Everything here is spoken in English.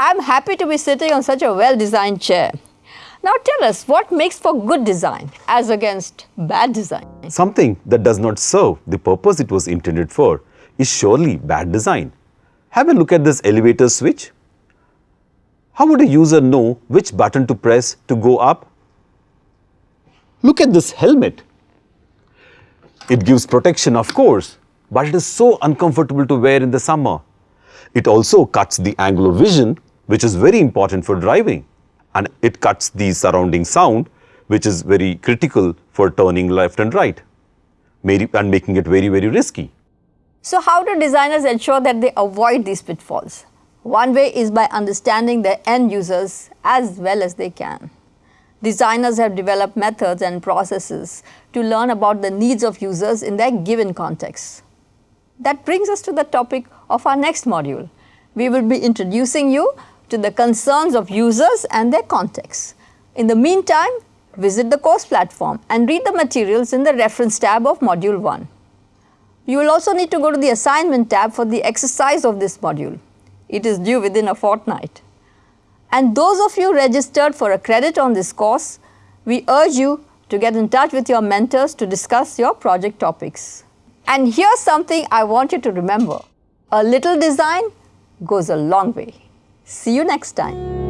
I'm happy to be sitting on such a well-designed chair. Now tell us what makes for good design as against bad design? Something that does not serve the purpose it was intended for is surely bad design. Have a look at this elevator switch. How would a user know which button to press to go up? Look at this helmet. It gives protection of course, but it is so uncomfortable to wear in the summer. It also cuts the angle of vision which is very important for driving and it cuts the surrounding sound which is very critical for turning left and right and making it very, very risky. So how do designers ensure that they avoid these pitfalls? One way is by understanding their end users as well as they can. Designers have developed methods and processes to learn about the needs of users in their given context. That brings us to the topic of our next module. We will be introducing you to the concerns of users and their context. In the meantime, visit the course platform and read the materials in the reference tab of module 1. You will also need to go to the assignment tab for the exercise of this module. It is due within a fortnight. And those of you registered for a credit on this course, we urge you to get in touch with your mentors to discuss your project topics. And here's something I want you to remember. A little design goes a long way. See you next time.